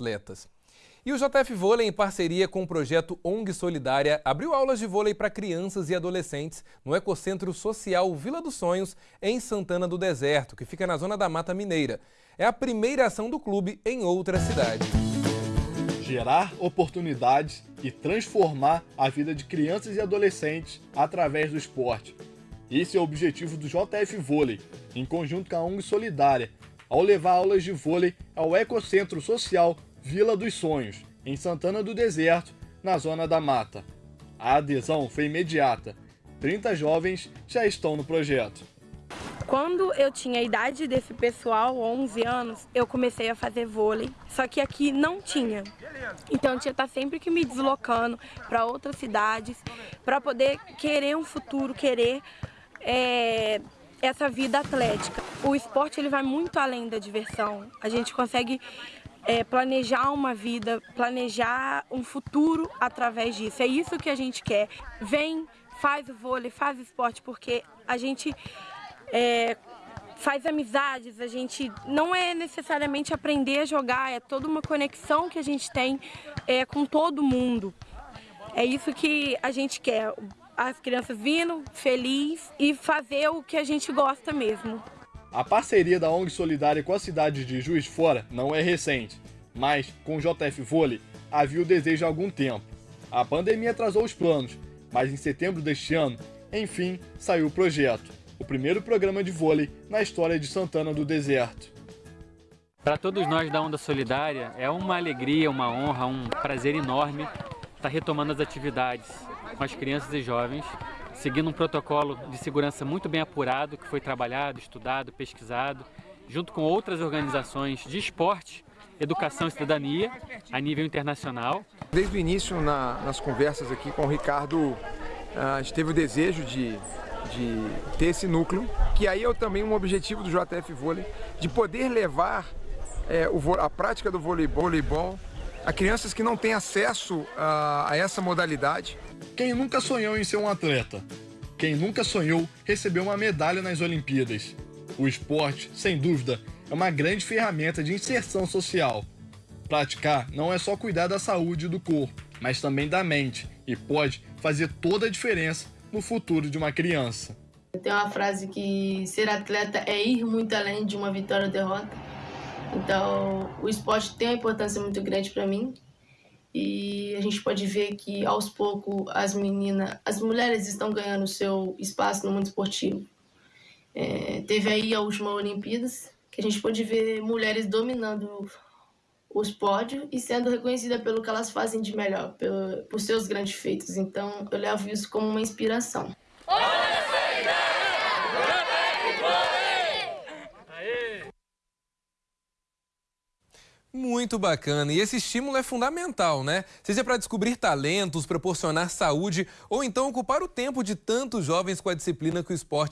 atletas. E o JF Vôlei, em parceria com o projeto ONG Solidária, abriu aulas de vôlei para crianças e adolescentes no Ecocentro Social Vila dos Sonhos, em Santana do Deserto, que fica na zona da Mata Mineira. É a primeira ação do clube em outra cidade. Gerar oportunidades e transformar a vida de crianças e adolescentes através do esporte. Esse é o objetivo do JF Vôlei, em conjunto com a ONG Solidária, ao levar aulas de vôlei ao Ecocentro Social Vila dos Sonhos, em Santana do Deserto, na Zona da Mata. A adesão foi imediata. 30 jovens já estão no projeto. Quando eu tinha a idade desse pessoal, 11 anos, eu comecei a fazer vôlei, só que aqui não tinha. Então eu tinha que estar sempre que me deslocando para outras cidades, para poder querer um futuro, querer é, essa vida atlética. O esporte ele vai muito além da diversão. A gente consegue é, planejar uma vida, planejar um futuro através disso. É isso que a gente quer. Vem, faz o vôlei, faz esporte, porque a gente é, faz amizades, a gente não é necessariamente aprender a jogar, é toda uma conexão que a gente tem é, com todo mundo. É isso que a gente quer, as crianças vindo feliz e fazer o que a gente gosta mesmo. A parceria da ONG Solidária com a cidade de Juiz de Fora não é recente, mas com o JF Vôlei havia o desejo há algum tempo. A pandemia atrasou os planos, mas em setembro deste ano, enfim, saiu o projeto, o primeiro programa de vôlei na história de Santana do Deserto. Para todos nós da Onda Solidária, é uma alegria, uma honra, um prazer enorme estar retomando as atividades com as crianças e jovens seguindo um protocolo de segurança muito bem apurado, que foi trabalhado, estudado, pesquisado, junto com outras organizações de esporte, educação e cidadania, a nível internacional. Desde o início, na, nas conversas aqui com o Ricardo, a gente teve o desejo de, de ter esse núcleo, que aí é também um objetivo do JF Vôlei, de poder levar é, o, a prática do voleibol, voleibol a crianças que não têm acesso a, a essa modalidade. Quem nunca sonhou em ser um atleta? Quem nunca sonhou receber uma medalha nas Olimpíadas? O esporte, sem dúvida, é uma grande ferramenta de inserção social. Praticar não é só cuidar da saúde do corpo, mas também da mente e pode fazer toda a diferença no futuro de uma criança. Tem uma frase que ser atleta é ir muito além de uma vitória ou derrota. Então, o esporte tem uma importância muito grande para mim. E a gente pode ver que aos poucos as meninas, as mulheres estão ganhando seu espaço no mundo esportivo. É, teve aí a última Olimpíadas, que a gente pode ver mulheres dominando os pódios e sendo reconhecidas pelo que elas fazem de melhor, por, por seus grandes feitos. Então eu levo isso como uma inspiração. Muito bacana. E esse estímulo é fundamental, né? Seja para descobrir talentos, proporcionar saúde ou então ocupar o tempo de tantos jovens com a disciplina que o esporte